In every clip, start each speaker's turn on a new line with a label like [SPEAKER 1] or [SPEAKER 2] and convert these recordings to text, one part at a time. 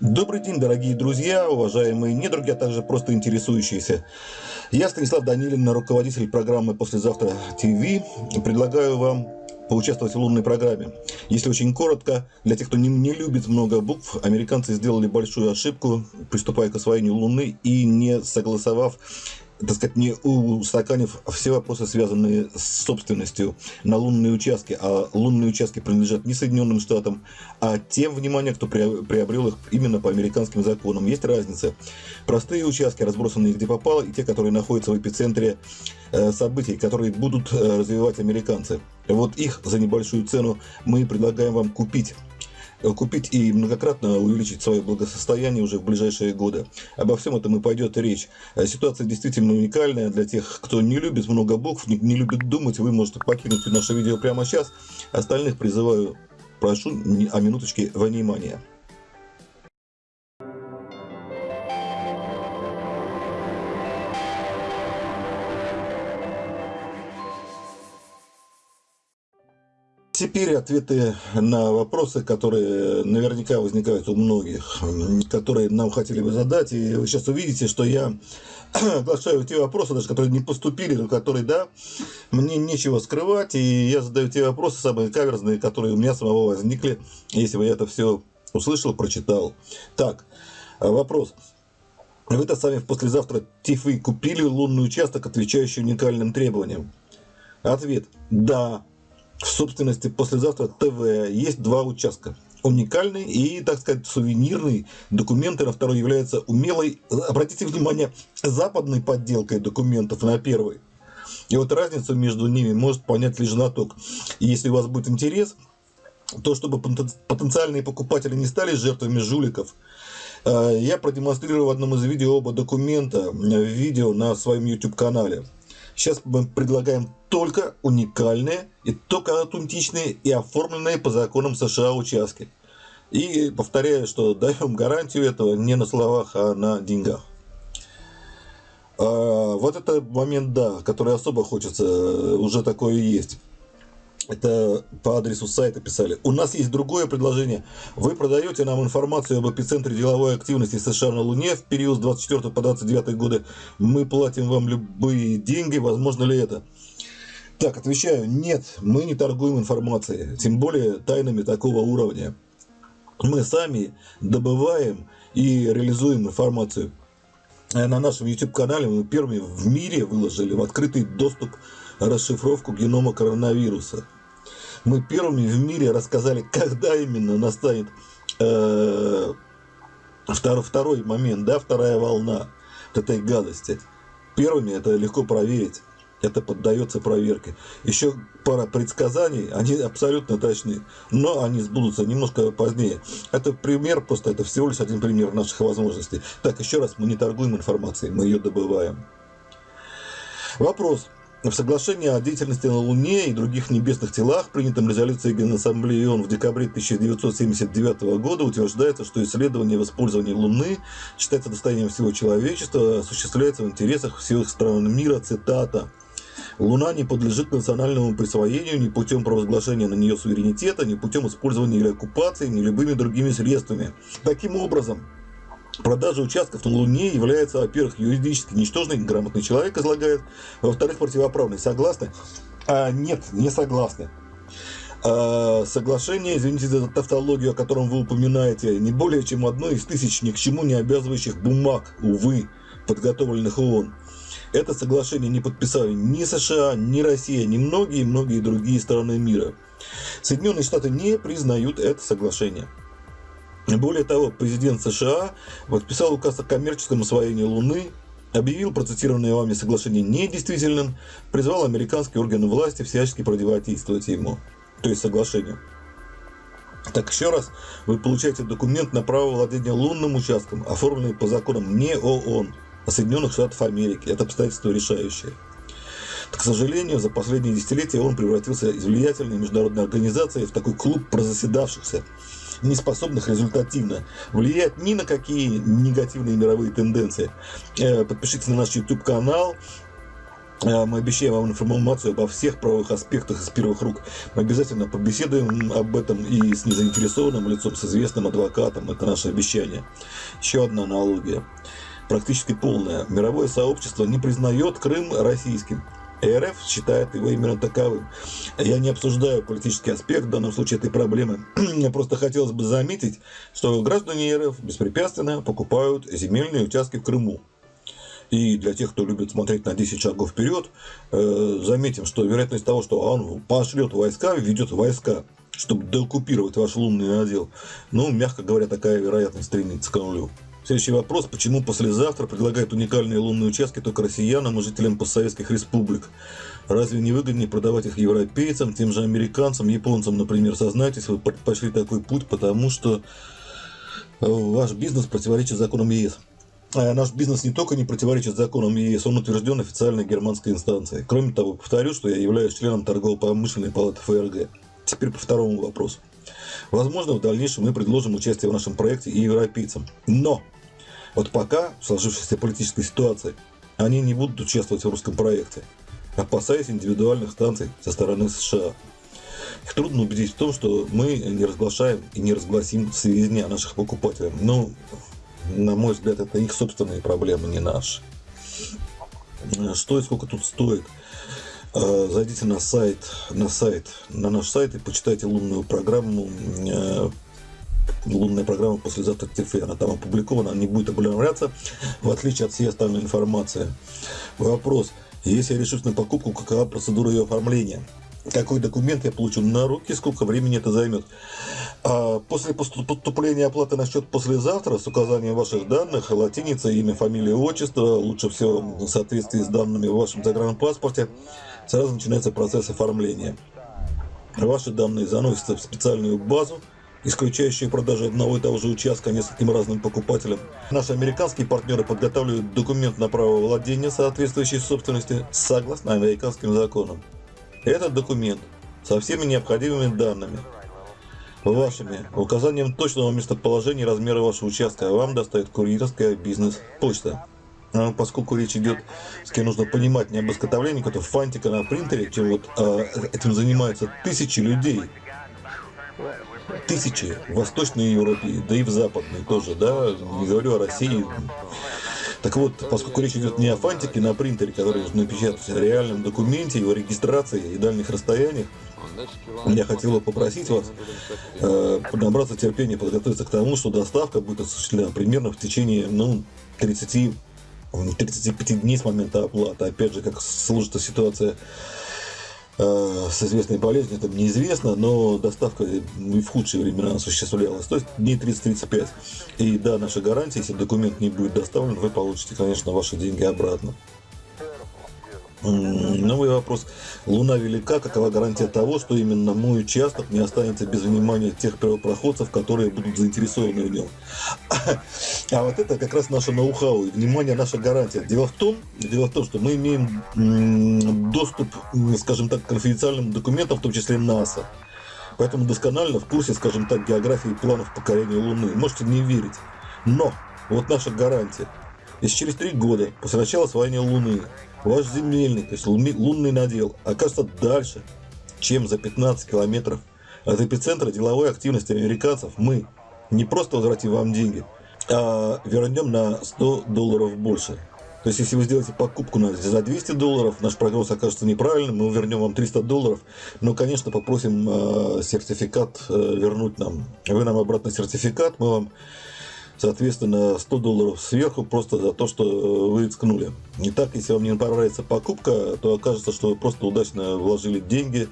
[SPEAKER 1] Добрый день, дорогие друзья, уважаемые недруги, а также просто интересующиеся. Я Станислав Данилин, руководитель программы «Послезавтра ТВ». Предлагаю вам поучаствовать в лунной программе. Если очень коротко, для тех, кто не, не любит много букв, американцы сделали большую ошибку, приступая к освоению Луны и не согласовав так сказать, не устаканив все вопросы, связанные с собственностью на лунные участки, а лунные участки принадлежат не Соединенным Штатам, а тем, внимание, кто приобрел их именно по американским законам. Есть разница. Простые участки, разбросанные где попало, и те, которые находятся в эпицентре э, событий, которые будут э, развивать американцы. Вот их за небольшую цену мы предлагаем вам купить купить и многократно увеличить свое благосостояние уже в ближайшие годы. Обо всем этом и пойдет речь. Э, ситуация действительно уникальная для тех, кто не любит много букв, не, не любит думать. Вы можете покинуть наше видео прямо сейчас. Остальных призываю, прошу о минуточке внимания. Теперь ответы на вопросы, которые наверняка возникают у многих, которые нам хотели бы задать. И вы сейчас увидите, что я оглашаю те вопросы, даже которые не поступили, но которые, да, мне нечего скрывать. И я задаю те вопросы самые каверзные, которые у меня самого возникли, если бы я это все услышал, прочитал. Так, вопрос. Вы-то сами послезавтра ТИФы купили лунный участок, отвечающий уникальным требованиям? Ответ. Да, в собственности послезавтра ТВ есть два участка. Уникальный и, так сказать, сувенирный. Документы на второй являются умелой, обратите внимание, западной подделкой документов на первый. И вот разницу между ними может понять лишь знаток. И если у вас будет интерес, то чтобы потенциальные покупатели не стали жертвами жуликов, э, я продемонстрирую в одном из видео оба документа, в видео на своем YouTube канале. Сейчас мы предлагаем только уникальные и только аутентичные и оформленные по законам США участки. И повторяю, что даем гарантию этого не на словах, а на деньгах. А, вот это момент, да, который особо хочется, уже такое есть. Это по адресу сайта писали. У нас есть другое предложение. Вы продаете нам информацию об эпицентре деловой активности США на Луне в период с 24 по 29 годы. Мы платим вам любые деньги. Возможно ли это? Так, отвечаю, нет, мы не торгуем информацией, тем более тайнами такого уровня. Мы сами добываем и реализуем информацию. Э, на нашем YouTube-канале мы первыми в мире выложили в открытый доступ расшифровку генома коронавируса. Мы первыми в мире рассказали, когда именно настанет э, второй, второй момент, да, вторая волна вот этой гадости. Первыми это легко проверить это поддается проверке. Еще пара предсказаний, они абсолютно точны, но они сбудутся немножко позднее. Это пример, просто это всего лишь один пример наших возможностей. Так, еще раз, мы не торгуем информацией, мы ее добываем. Вопрос. В соглашении о деятельности на Луне и других небесных телах, принятом резолюцией Генассамблеи ООН в декабре 1979 года, утверждается, что исследование в использовании Луны считается достоянием всего человечества, осуществляется в интересах всех стран мира, цитата. Луна не подлежит национальному присвоению ни путем провозглашения на нее суверенитета, ни путем использования или оккупации, ни любыми другими средствами. Таким образом, Продажа участков на Луне является, во-первых, юридически ничтожной, грамотный человек излагает, во-вторых, противоправной. Согласны? А, нет, не согласны. А, соглашение, извините за тавтологию, о котором вы упоминаете, не более чем одно из тысяч ни к чему не обязывающих бумаг, увы, подготовленных ООН. Это соглашение не подписали ни США, ни Россия, ни многие-многие другие страны мира. Соединенные Штаты не признают это соглашение. Более того, президент США подписал указ о коммерческом освоении Луны, объявил процитированное вами соглашение недействительным, призвал американские органы власти всячески противодействовать ему, то есть соглашению. Так еще раз, вы получаете документ на право владения лунным участком, оформленный по законам не ООН, Соединенных Штатов Америки. Это обстоятельство решающее. К сожалению, за последние десятилетия он превратился из влиятельной международной организации в такой клуб прозаседавшихся, не способных результативно влиять ни на какие негативные мировые тенденции. Э, подпишитесь на наш YouTube-канал, Э, мы обещаем вам информацию обо всех правовых аспектах из первых рук. Мы обязательно побеседуем об этом и с незаинтересованным лицом, с известным адвокатом. Это наше обещание. Еще одна аналогия. Практически полная. Мировое сообщество не признает Крым российским. РФ считает его именно таковым. Я не обсуждаю политический аспект в данном случае этой проблемы. Мне просто хотелось бы заметить, что граждане РФ беспрепятственно покупают земельные участки в Крыму. И для тех, кто любит смотреть на 10 шагов вперед, э, заметим, что вероятность того, что он пошлет войска, ведет войска, чтобы деоккупировать ваш лунный надел, ну, мягко говоря, такая вероятность стремится к нулю. Следующий вопрос. Почему послезавтра предлагают уникальные лунные участки только россиянам и жителям постсоветских республик? Разве не выгоднее продавать их европейцам, тем же американцам, японцам, например? Сознайтесь, вы пошли такой путь, потому что э, ваш бизнес противоречит законам ЕС. А наш бизнес не только не противоречит законам ЕС, он утвержден официальной германской инстанцией. Кроме того, повторю, что я являюсь членом торгово-промышленной палаты ФРГ. Теперь по второму вопросу. Возможно, в дальнейшем мы предложим участие в нашем проекте и европейцам. Но вот пока, в сложившейся политической ситуации, они не будут участвовать в русском проекте, опасаясь индивидуальных станций со стороны США. Их трудно убедить в том, что мы не разглашаем и не разгласим сведения о наших покупателях. Но, на мой взгляд, это их собственные проблемы, не наши. Что и сколько тут стоит? Э, зайдите на сайт, на сайт, на наш сайт и почитайте лунную программу э, лунная программа послезавтра ТФ, она там опубликована, не будет обновляться, в отличие от всей остальной информации. Вопрос. Если я решусь на покупку, какова процедура ее оформления? Какой документ я получу на руки, сколько времени это займет? А после поступления оплаты на счет послезавтра с указанием ваших данных, латиница, имя, фамилия, отчество, лучше всего в соответствии с данными в вашем загранпаспорте, сразу начинается процесс оформления. Ваши данные заносятся в специальную базу, исключающие продажи одного и того же участка нескольким разным покупателям. Наши американские партнеры подготавливают документ на право владения соответствующей собственности согласно американским законам. Этот документ со всеми необходимыми данными, вашими, указанием точного местоположения и размера вашего участка вам доставит курьерская бизнес-почта. А поскольку речь идет, кем нужно понимать, не об изготовлении какого-то фантика на принтере, чем вот а, этим занимаются тысячи людей, тысячи в Восточной Европе, да и в Западной тоже, да, не говорю о России. Так вот, поскольку речь идет не о фантике на принтере, который нужно напечатать, а о реальном документе, его регистрации и дальних расстояниях, я хотел бы попросить вас э, набраться терпения, подготовиться к тому, что доставка будет осуществлена примерно в течение ну, 30 35 дней с момента оплаты. Опять же, как сложится ситуация с известной болезнью, это неизвестно, но доставка в худшие времена осуществлялась, то есть дней 30-35. И да, наша гарантия, если документ не будет доставлен, вы получите, конечно, ваши деньги обратно. Новый вопрос. Луна велика, какова гарантия того, что именно мой участок не останется без внимания тех первопроходцев, которые будут заинтересованы в нем? А вот это как раз наше ноу-хау внимание наша гарантия. Дело в том, дело в том, что мы имеем доступ, скажем так, к конфиденциальным документам, в том числе НАСА. Поэтому досконально в курсе, скажем так, географии планов покорения Луны. Можете не верить. Но вот наша гарантия. Если через три года после начала освоения Луны ваш земельный, то есть лунный надел, окажется дальше, чем за 15 километров от эпицентра деловой активности американцев, мы не просто возвратим вам деньги, а вернем на 100 долларов больше. То есть, если вы сделаете покупку на, за 200 долларов, наш прогноз окажется неправильным, мы вернем вам 300 долларов, но, конечно, попросим э, сертификат э, вернуть нам. Вы нам обратно сертификат, мы вам соответственно, 100 долларов сверху просто за то, что э, вы рискнули. Не так, если вам не понравится покупка, то окажется, что вы просто удачно вложили деньги.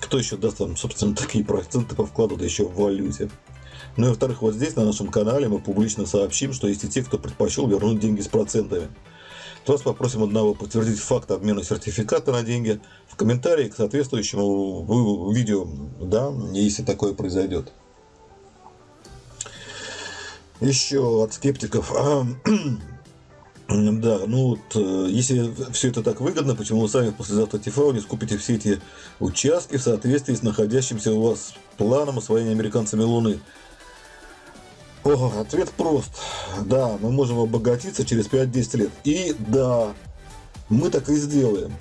[SPEAKER 1] Кто еще даст вам, собственно, такие проценты по вкладу, да еще в валюте. Ну и во-вторых, вот здесь на нашем канале мы публично сообщим, что есть и те, кто предпочел вернуть деньги с процентами. То вас попросим одного подтвердить факт обмена сертификата на деньги в комментарии к соответствующему видео, да, если такое произойдет. Еще от скептиков. Да, ну вот, э, если все это так выгодно, почему вы сами послезавтра ТФА не скупите все эти участки в соответствии с находящимся у вас планом освоения американцами Луны? О, ответ прост. Да, мы можем обогатиться через 5-10 лет. И да, Мы так и сделаем.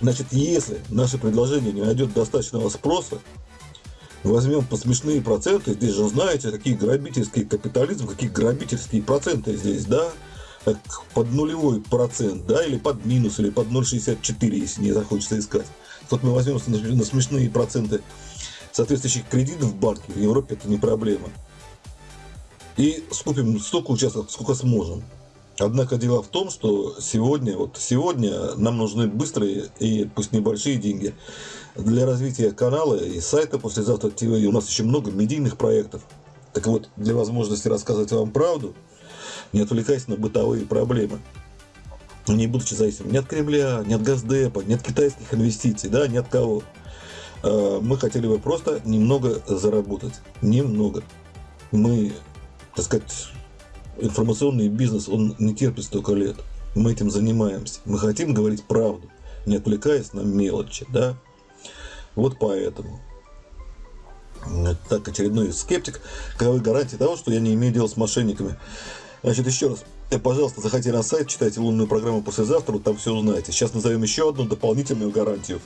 [SPEAKER 1] Значит, если наше предложение не найдет достаточного спроса, возьмем по смешные проценты, здесь же знаете, какие грабительские капитализм, какие грабительские проценты здесь, да, под нулевой процент, да, или под минус, или под 0,64, если не захочется искать. Вот мы возьмем на смешные проценты соответствующих кредитов в банке, в Европе это не проблема. И скупим столько участков, сколько сможем. Однако дело в том, что сегодня, вот сегодня нам нужны быстрые и пусть небольшие деньги для развития канала и сайта послезавтра ТВ. У нас еще много медийных проектов. Так вот, для возможности рассказывать вам правду, не отвлекаясь на бытовые проблемы, не будучи зависимым ни от Кремля, ни от Газдепа, ни от китайских инвестиций, да, ни от кого. Э, мы хотели бы просто немного заработать. Немного. Мы, так сказать, информационный бизнес, он не терпит столько лет. Мы этим занимаемся. Мы хотим говорить правду, не отвлекаясь на мелочи, да. Вот поэтому. Так, очередной скептик. Каковы гарантии того, что я не имею дела с мошенниками? Значит, еще раз, э, пожалуйста, заходите на сайт, читайте лунную программу послезавтра, там все узнаете. Сейчас назовем еще одну дополнительную гарантию.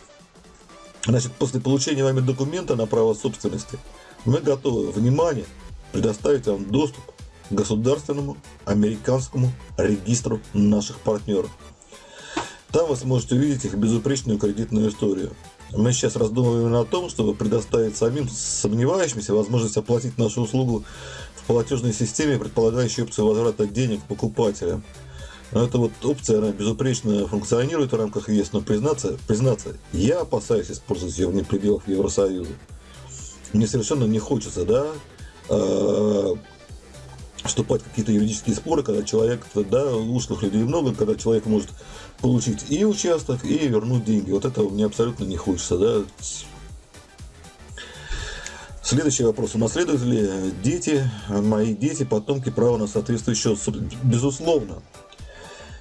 [SPEAKER 1] Значит, после получения вами документа на право собственности, мы готовы, внимание, предоставить вам доступ государственному американскому регистру наших партнеров. Там вы сможете увидеть их безупречную кредитную историю. Мы сейчас раздумываем о том, чтобы предоставить самим сомневающимся возможность оплатить нашу услугу в платежной системе, предполагающей опцию возврата денег покупателям. Но эта вот опция, она безупречно функционирует в рамках ЕС, но признаться, признаться, я опасаюсь использовать ее вне пределов Евросоюза. Мне совершенно не хочется, да, а, вступать в какие-то юридические споры, когда человек, да, ушлых людей много, когда человек может получить и участок, и вернуть деньги. Вот этого мне абсолютно не хочется, да. Следующий вопрос. Унаследуют ли дети, мои дети, потомки право на соответствующее Безусловно.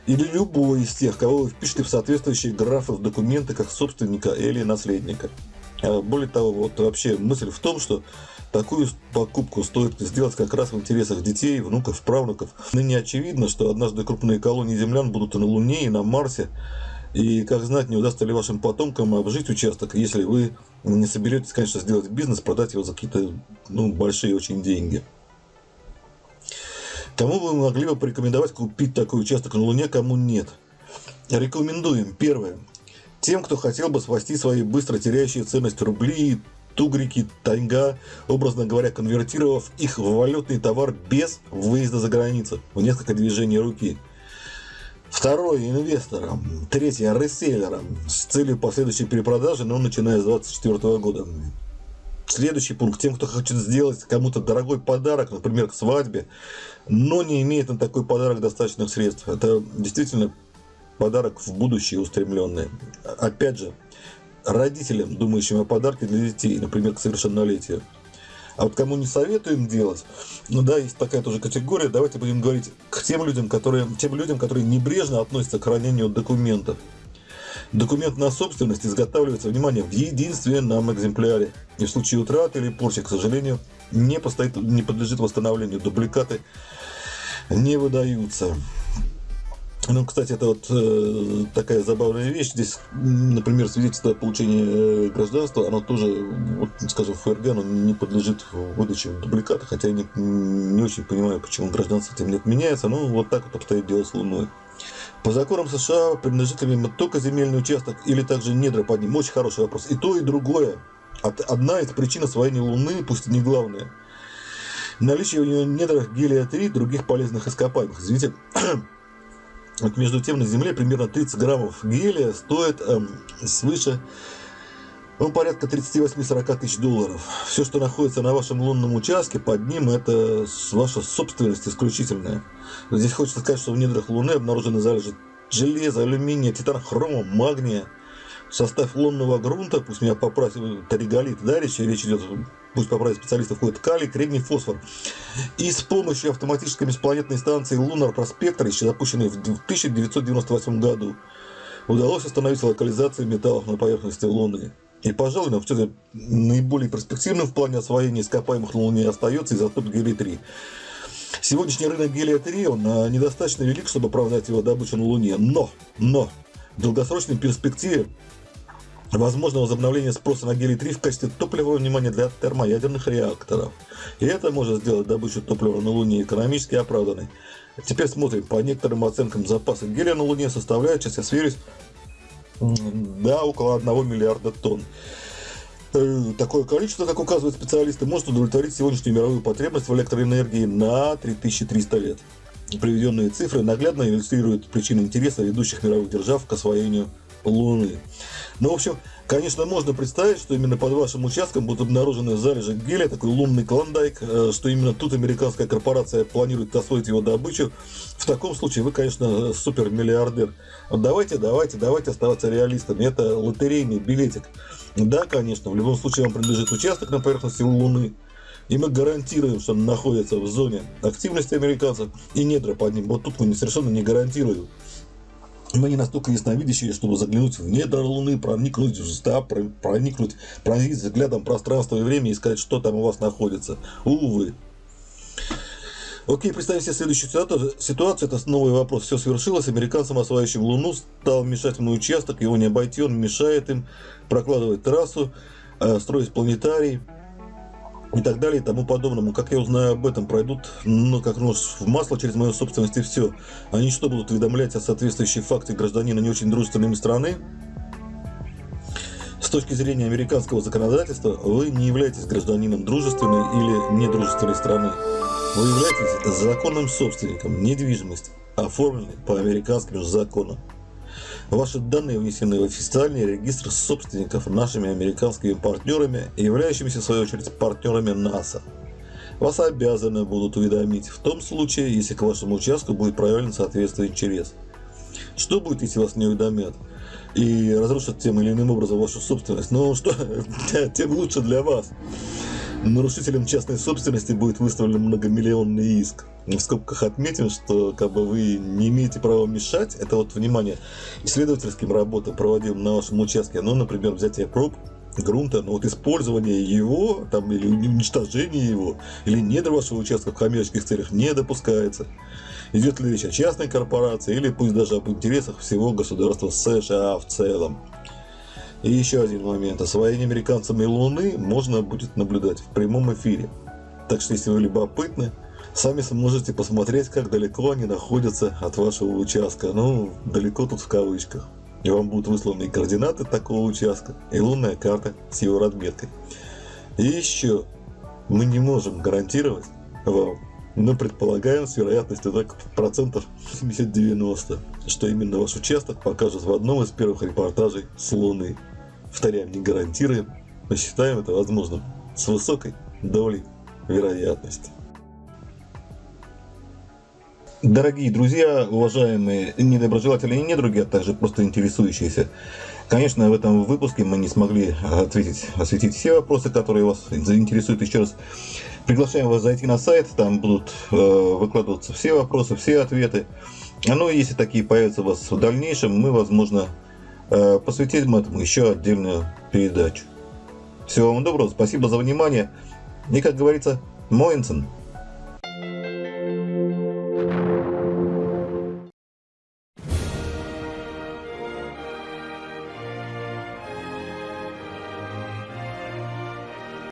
[SPEAKER 1] Или любой из тех, кого вы впишете в соответствующие графы в документы как собственника или наследника. А более того, вот вообще мысль в том, что такую покупку стоит сделать как раз в интересах детей, внуков, правнуков. Ныне очевидно, что однажды крупные колонии землян будут на Луне, и на Марсе. И как знать, не удастся ли вашим потомкам обжить участок, если вы не соберетесь, конечно, сделать бизнес, продать его за какие-то ну, большие очень деньги. Кому вы могли бы порекомендовать купить такой участок на Луне, кому нет? Рекомендуем. Первое. Тем, кто хотел бы спасти свои быстро теряющие ценность рубли, тугрики, таньга, образно говоря, конвертировав их в валютный товар без выезда за границу, в несколько движений руки. Второе – инвесторам. Третье – реселлерам с целью последующей перепродажи, но начиная с 2024 года. Следующий пункт. Тем, кто хочет сделать кому-то дорогой подарок, например, к свадьбе, но не имеет на такой подарок достаточных средств. Это действительно подарок в будущее устремленный. Опять же, родителям, думающим о подарке для детей, например, к совершеннолетию. А вот кому не советуем делать, ну да, есть такая тоже категория, давайте будем говорить к тем людям, которые, тем людям, которые небрежно относятся к хранению документов. Документ на собственность изготавливается, внимание, в единственном экземпляре. И в случае утраты или порчи, к сожалению, не, постоит, не подлежит восстановлению. Дубликаты не выдаются. Ну, кстати, это вот э, такая забавная вещь. Здесь, например, свидетельство о получении э, гражданства, оно тоже, вот, скажем, ФРГ, оно не подлежит выдаче дубликата, хотя я не, не очень понимаю, почему гражданство этим не отменяется. Ну, вот так вот обстоит дело с Луной. По законам США принадлежит ли им только земельный участок или также недра под ним? Очень хороший вопрос. И то, и другое. Одна из причин освоения Луны, пусть и не главная, наличие у нее недрах гелия-3 и других полезных ископаемых. Извините, вот между тем на Земле примерно 30 граммов гелия стоит эм, свыше ну, порядка 38-40 тысяч долларов. Все, что находится на вашем лунном участке, под ним, это ваша собственность исключительная. Здесь хочется сказать, что в недрах Луны обнаружены залежи железа, алюминия, титана, хрома, магния. Состав лунного грунта, пусть меня поправит, тариголит, да, речь, речь идет пусть поправить специалистов, входит калий, кремний, фосфор. И с помощью автоматической межпланетной станции Prospector, еще запущенной в 1998 году, удалось установить локализацию металлов на поверхности Луны. И, пожалуй, нам все наиболее перспективным в плане освоения ископаемых на Луне остается изотоп гелий-3. Сегодняшний рынок гелия-3, он а, недостаточно велик, чтобы оправдать его добычу на Луне. Но, но, в долгосрочной перспективе возможно возобновление спроса на гелий-3 в качестве топлива внимания для термоядерных реакторов. И это может сделать добычу топлива на Луне экономически оправданной. Теперь смотрим. По некоторым оценкам запасы гелия на Луне составляют, сейчас я сверюсь, да, около 1 миллиарда тонн. Э, такое количество, как указывают специалисты, может удовлетворить сегодняшнюю мировую потребность в электроэнергии на 3300 лет. Приведенные цифры наглядно иллюстрируют причины интереса ведущих мировых держав к освоению Луны. Ну, в общем, конечно, можно представить, что именно под вашим участком будут обнаружены залежи гелия, такой лунный клондайк, э, что именно тут американская корпорация планирует освоить его добычу. В таком случае вы, конечно, супермиллиардер. Давайте, давайте, давайте оставаться реалистами. Это лотерейный билетик. Да, конечно, в любом случае вам принадлежит участок на поверхности Луны. И мы гарантируем, что он находится в зоне активности американцев и недра под ним. Вот тут мы совершенно не гарантируем. Мы не настолько ясновидящие, чтобы заглянуть в недра Луны, проникнуть в да, проникнуть, пронзить взглядом пространство и время и сказать, что там у вас находится. Увы. Окей, представим себе следующую ситуацию. Это новый вопрос. Все свершилось. Американцам, осваивающим Луну, стал мешательный участок. Его не обойти, он мешает им прокладывать трассу, э, строить планетарий и так далее и тому подобному. Как я узнаю об этом, пройдут, ну, как нож в масло через мою собственность и все. Они что, будут уведомлять о соответствующей факте гражданина не очень дружественными страны? С точки зрения американского законодательства, вы не являетесь гражданином дружественной или недружественной страны. Вы являетесь законным собственником недвижимости, оформленной по американским законам. Ваши данные внесены в официальный регистр собственников нашими американскими партнерами, являющимися в свою очередь партнерами НАСА. Вас обязаны будут уведомить в том случае, если к вашему участку будет проявлен соответствующий интерес. Что будет, если вас не уведомят? и разрушат тем или иным образом вашу собственность. Ну что, тем лучше для вас. Нарушителям частной собственности будет выставлен многомиллионный иск в скобках отметим, что как бы вы не имеете права мешать, это вот, внимание, исследовательским работам, проводим на вашем участке, ну, например, взятие проб грунта, но вот использование его, там, или уничтожение его, или недр вашего участка в коммерческих целях не допускается. Идет ли речь о частной корпорации, или пусть даже об интересах всего государства США в целом. И еще один момент. Освоение американцами Луны можно будет наблюдать в прямом эфире. Так что, если вы любопытны, Сами сможете посмотреть, как далеко они находятся от вашего участка. Ну, далеко тут в кавычках. И вам будут высланы и координаты такого участка, и лунная карта с его разметкой. И еще, мы не можем гарантировать вам, но предполагаем с вероятностью так процентов 70-90, что именно ваш участок покажет в одном из первых репортажей с Луны. Повторяем, не гарантируем, но считаем это возможным с высокой долей вероятности. Дорогие друзья, уважаемые недоброжелатели и недруги, а также просто интересующиеся, конечно, в этом выпуске мы не смогли ответить, осветить все вопросы, которые вас заинтересуют. Еще раз приглашаем вас зайти на сайт, там будут э, выкладываться все вопросы, все ответы. Ну и если такие появятся у вас в дальнейшем, мы, возможно, посвятим этому еще отдельную передачу. Всего вам доброго, спасибо за внимание и, как говорится, Моинсен.